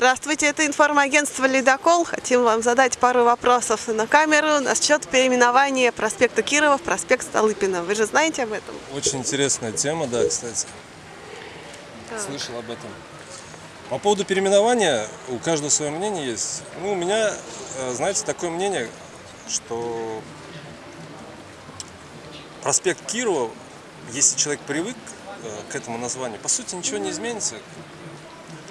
Здравствуйте, это информагентство «Ледокол». Хотим вам задать пару вопросов на камеру насчет переименования проспекта Кирова в проспект Столыпина. Вы же знаете об этом? Очень интересная тема, да, кстати. Слышал об этом. По поводу переименования у каждого свое мнение есть. Ну, у меня, э, знаете, такое мнение, что проспект Кирова, если человек привык э, к этому названию, по сути ничего не изменится.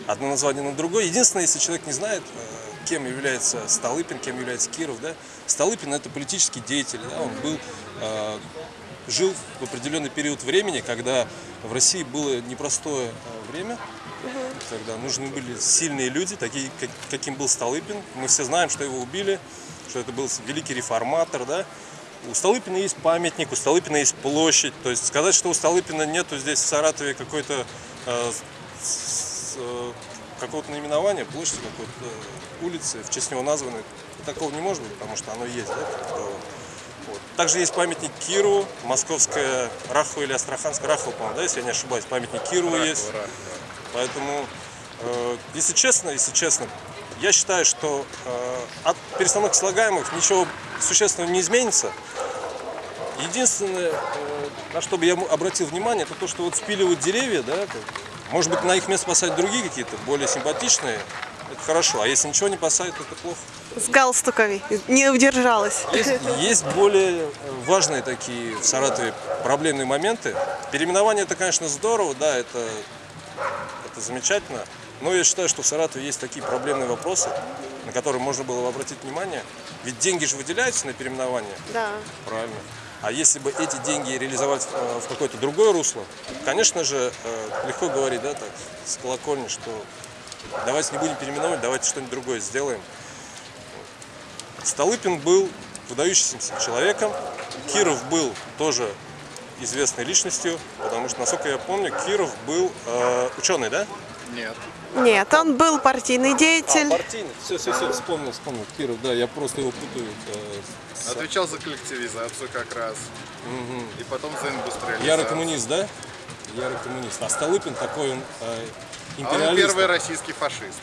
Одно название на другое. Единственное, если человек не знает, э, кем является Столыпин, кем является Киров, да, Столыпин это политический деятель, да, он был, жил в определенный период времени, когда в России было непростое время, когда нужны были сильные люди, такие, как, каким был Столыпин. Мы все знаем, что его убили, что это был великий реформатор, да. У Столыпина есть памятник, у Столыпина есть площадь. То есть сказать, что у Столыпина нету здесь в Саратове какой-то э, э, какого-то наименования, площади какой-то э, улицы, в честь него названы, такого не может быть, потому что оно есть. Да, вот. Также есть памятник Киру, московская Рахова или Астраханская, Рахова, по-моему, да, если я не ошибаюсь, памятник Киру есть. Рахова. Поэтому, э, если честно, если честно, я считаю, что э, от перестановки слагаемых ничего существенного не изменится. Единственное, э, на что бы я обратил внимание, это то, что вот спиливают деревья, да, может быть, на их место посадить другие какие-то, более симпатичные, это хорошо. А если ничего не посадят, это плохо. С галстуками не удержалась. Есть, есть более важные такие в Саратове проблемные моменты. Переименование это, конечно, здорово, да, это это замечательно. Но я считаю, что в Саратове есть такие проблемные вопросы, на которые можно было бы обратить внимание. Ведь деньги же выделяются на переименование. Да. Правильно. А если бы эти деньги реализовать в какое-то другое русло, конечно же, э, легко говорить, да, так, с колокольни, что давайте не будем переименовывать, давайте что-нибудь другое сделаем. Столыпин был выдающимся человеком, Киров был тоже известной личностью, потому что, насколько я помню, Киров был э, ученый, да? Нет. Нет, он был партийный деятель. А, партийный. Все, все, все, вспомнил, вспомнил. Киров, да, я просто его путаю. С... Отвечал за коллективизацию как раз. Угу. И потом за индустриализацию. Ярый коммунист, да? Ярый коммунист. А Столыпин такой он э, империалист. А он первый российский фашист.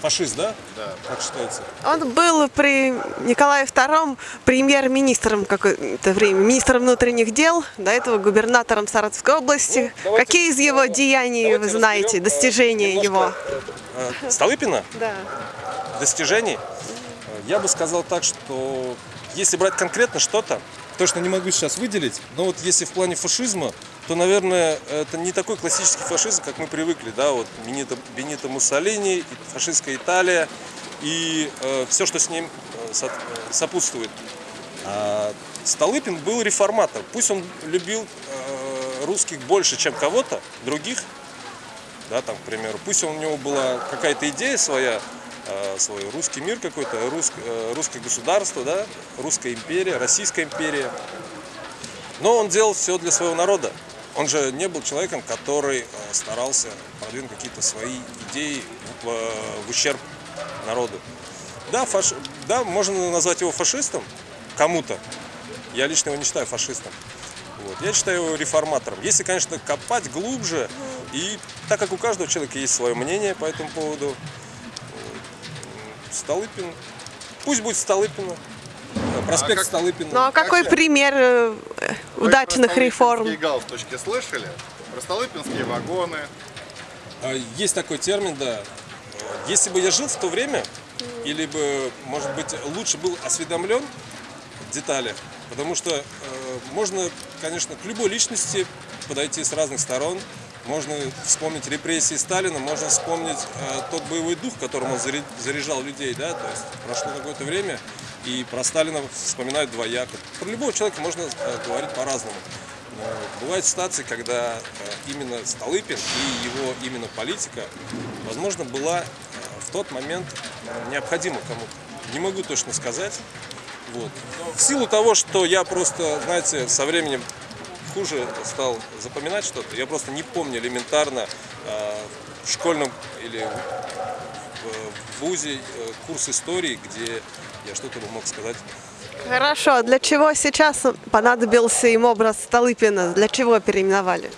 Фашист, да? Да. Как считается? Он был при Николае II премьер-министром какое-то время, министром внутренних дел, до этого губернатором Саратовской области. Ну, Какие из его деяний вы знаете, разберем, достижения его? Э, Столыпина? Да. Достижений? Я бы сказал так, что если брать конкретно что-то, точно не могу сейчас выделить, но вот если в плане фашизма, то, наверное, это не такой классический фашизм, как мы привыкли, да, вот Бенито, Бенито Муссолини, фашистская Италия и э, все, что с ним э, э, сопутствует. А Столыпин был реформатор, пусть он любил э, русских больше, чем кого-то, других, да, там, к примеру, пусть у него была какая-то идея своя, свой русский мир какой-то, рус, э, русское государство, да, русская империя, российская империя, но он делал все для своего народа. Он же не был человеком, который э, старался продвинуть какие-то свои идеи в, э, в ущерб народу. Да, фаш... да, можно назвать его фашистом кому-то. Я лично его не считаю фашистом. Вот. Я считаю его реформатором. Если, конечно, копать глубже, и так как у каждого человека есть свое мнение по этому поводу, Столыпин, пусть будет Столыпина, проспект а Столыпина. Ну а какой как пример э, удачных реформ? Вы галстучки слышали? Про столыпинские вагоны. А, есть такой термин, да. Если бы я жил в то время, или бы, может быть, лучше был осведомлен в деталях, потому что э, можно, конечно, к любой личности подойти с разных сторон, можно вспомнить репрессии Сталина, можно вспомнить э, тот боевой дух, которым он заряжал людей, да, то есть прошло какое-то время, и про Сталина вспоминают двояко. Про любого человека можно э, говорить по-разному. Но бывают ситуации, когда э, именно Столыпин и его именно политика, возможно, была э, в тот момент необходима кому-то. Не могу точно сказать. Вот. В силу того, что я просто, знаете, со временем хуже стал запоминать что-то, я просто не помню элементарно в школьном или в ВУЗе курс истории, где я что-то мог сказать. Хорошо, для чего сейчас понадобился им образ Столыпина? Для чего переименовали?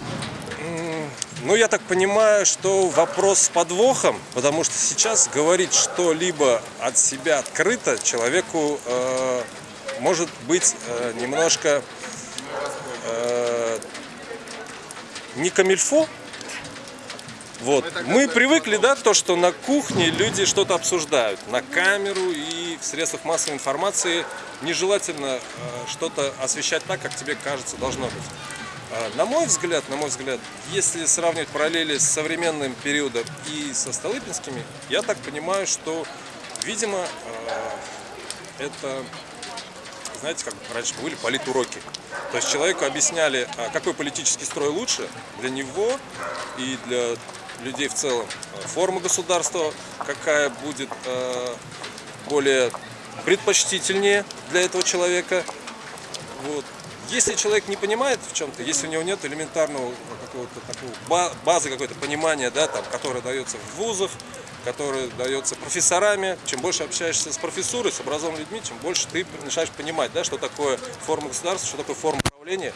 Ну, я так понимаю, что вопрос с подвохом, потому что сейчас говорить что-либо от себя открыто человеку э, может быть э, немножко э, не камильфо. Вот. Мы привыкли, да, то, что на кухне люди что-то обсуждают. На камеру и в средствах массовой информации нежелательно э, что-то освещать так, как тебе кажется должно быть. А, На мой взгляд, на мой взгляд, если сравнивать параллели с современным периодом и со Столыпинскими, я так понимаю, что, видимо, э, это, знаете, как раньше были политуроки. То есть человеку объясняли, а, какой политический строй лучше для него и для людей в целом. Форма государства, какая будет э, более предпочтительнее для этого человека. Вот. Если человек не понимает в чем-то, если у него нет элементарного какого-то такого ба- базы какой-то понимания, да, там, которая дается в вузах, которая дается профессорами, чем больше общаешься с профессурой, с образованными людьми, чем больше ты начинаешь понимать, да, что такое форма государства, что такое форма управления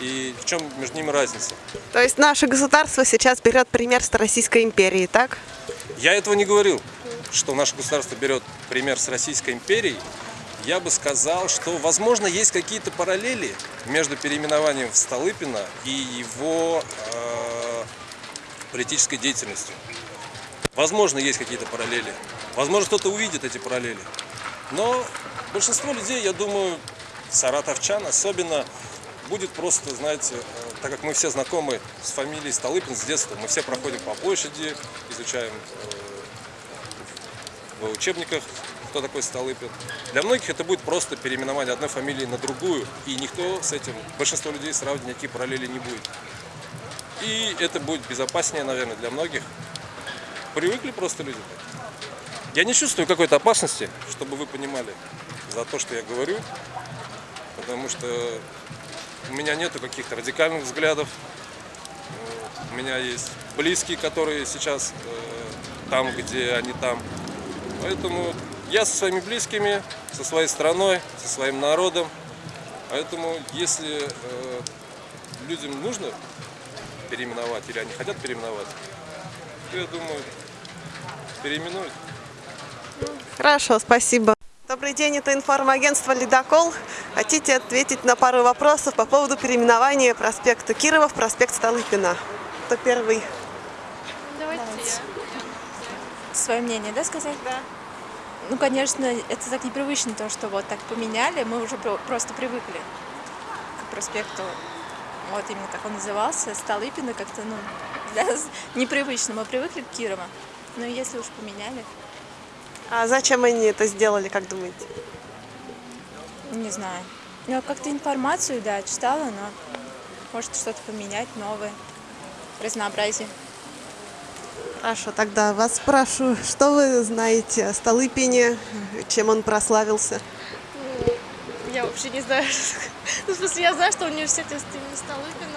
и в чем между ними разница. То есть наше государство сейчас берет пример с Российской империи, так? Я этого не говорил, что наше государство берет пример с Российской империей. Я бы сказал, что, возможно, есть какие-то параллели между переименованием в Столыпина и его э, политической деятельностью. Возможно, есть какие-то параллели. Возможно, кто-то увидит эти параллели. Но большинство людей, я думаю, саратовчан особенно, будет просто, знаете, э, так как мы все знакомы с фамилией Столыпин с детства, мы все проходим по площади, изучаем э, в учебниках, кто такой Столыпин. Для многих это будет просто переименование одной фамилии на другую, и никто с этим, большинство людей сравнивать никаких параллелей не будет. И это будет безопаснее, наверное, для многих. Привыкли просто люди. Я не чувствую какой-то опасности, чтобы вы понимали, за то, что я говорю, потому что у меня нету каких-то радикальных взглядов. У меня есть близкие, которые сейчас э, там, где они там. Поэтому я со своими близкими, со своей страной, со своим народом. Поэтому если э, людям нужно переименовать или они хотят переименовать, то я думаю, переименуют. Хорошо, спасибо. Добрый день, это информагентство «Ледокол». Хотите ответить на пару вопросов по поводу переименования проспекта Кирова в проспект Столыпина? Кто первый? Давайте Свое мнение, да, сказать? Да. Ну, конечно, это так непривычно, то, что вот так поменяли, мы уже про- просто привыкли к проспекту, вот именно как он назывался, Столыпина, как-то, ну, для нас непривычно, мы привыкли к Кирова. Ну, если уж поменяли, А зачем они это сделали, как думаете? не знаю. Ну, как-то информацию, да, читала, но может что-то поменять, новое, разнообразие. Хорошо, тогда вас спрашиваю, что вы знаете о Столыпине, чем он прославился? Я вообще не знаю. Ну, в смысле, я знаю, что университет Столыпина,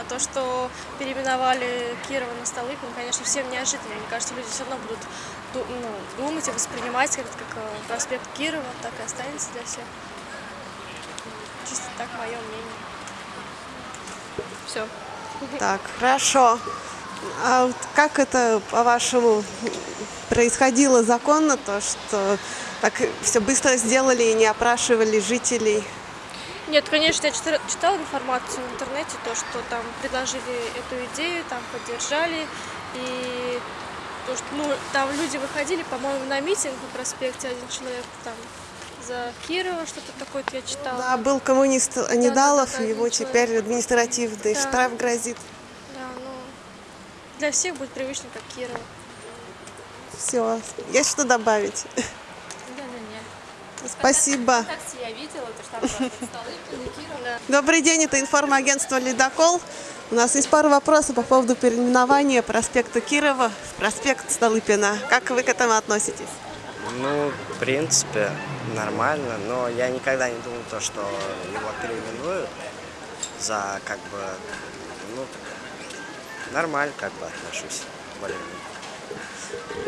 а то, что переименовали Кирова на Столыпин, конечно, всем неожиданно. Мне кажется, люди все равно будут ду- ну, думать и воспринимать как, как э, проспект Кирова, так и останется для всех. Чисто так мое мнение. Все. Так, хорошо. А вот как это, по-вашему, происходило законно, то, что так все быстро сделали и не опрашивали жителей? Нет, конечно, я читала, читала информацию в интернете, то, что там предложили эту идею, там поддержали, и то, что, ну, там люди выходили, по-моему, на митинг на проспекте, один человек там за Кирова, что-то такое я читала. Да, был коммунист Анидалов, да, да, его один человек. теперь административный Да. штраф грозит. Да, ну, для всех будет привычно, как Кирова. Все, есть что добавить? Спасибо. Такси я видела, то что там просто Столыпин и Киров. Добрый день, это информагентство «Ледокол». У нас есть пару вопросов по поводу переименования проспекта Кирова в проспект Столыпина. Как вы к этому относитесь? Ну, в принципе, нормально, но я никогда не думал то, что его переименуют за как бы, ну, нормально как бы отношусь.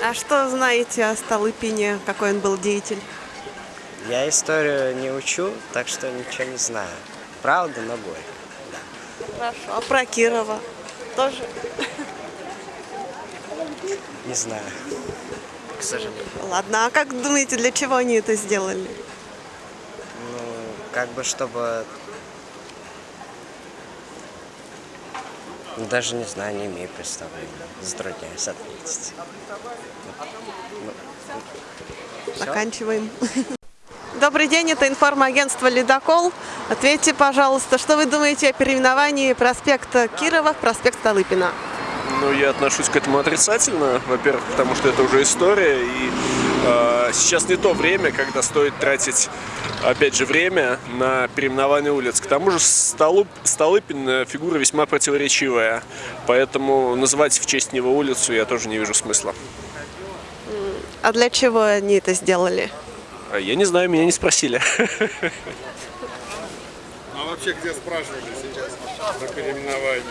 А что знаете о Столыпине, какой он был деятель? Я историю не учу, так что ничего не знаю. Правда, но горько. Да. Хорошо. А про Кирова? Тоже? Не знаю. К сожалению. Ладно, а как думаете, для чего они это сделали? Ну, как бы чтобы... Ну, Даже не знаю, не имею представления. Затрудняюсь ответить. Заканчиваем. Добрый день, это информагентство «Ледокол». Ответьте, пожалуйста, что вы думаете о переименовании проспекта Кирова в проспект Столыпина? Ну, я отношусь к этому отрицательно, во-первых, потому что это уже история, и э, сейчас не то время, когда стоит тратить, опять же, время на переименование улиц. К тому же Столуп, Столыпин э, фигура весьма противоречивая, поэтому называть в честь него улицу я тоже не вижу смысла. А для чего они это сделали? А Я не знаю, меня не спросили. А вообще где спрашивали сейчас про переименование?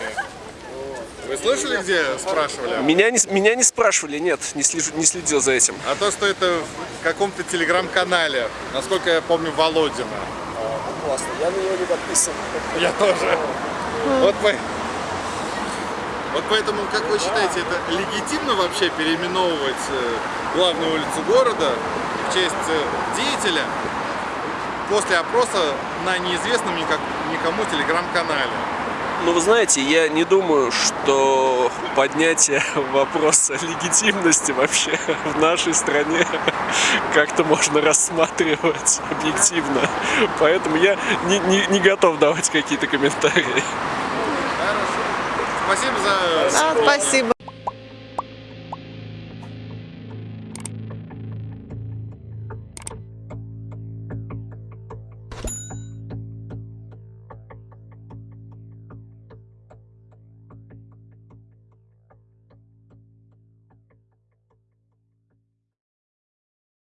Вы слышали, где спрашивали? Меня не, меня не спрашивали, нет, не, слежу- не следил за этим. А то, что это в каком-то телеграм-канале, насколько я помню, Володина. Классно, я на него не подписан. Я тоже. Вот, по- вот поэтому, как вы считаете, это легитимно вообще переименовывать э, главную улицу города в честь э, деятеля после опроса на неизвестном никому телеграм-канале? Ну, вы знаете, я не думаю, что поднятие вопроса легитимности вообще в нашей стране как-то можно рассматривать объективно. Поэтому я не, не- не готов давать какие-то комментарии. Спасибо за... А, спасибо.